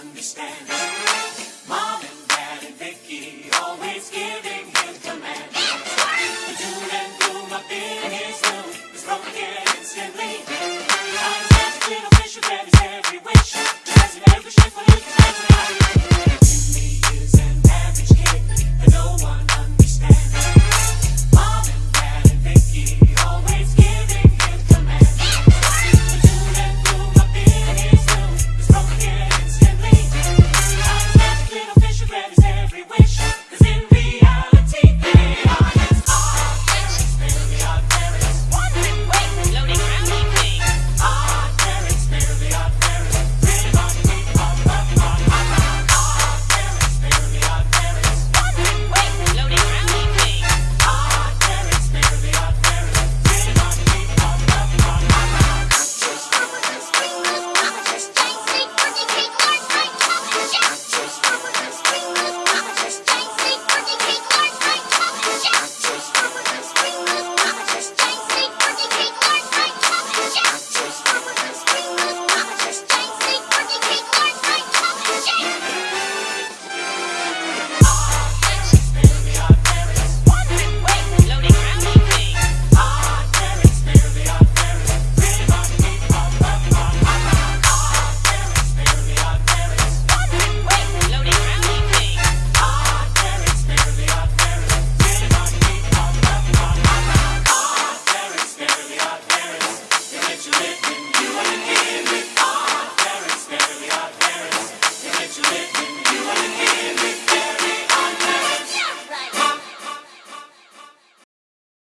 understand.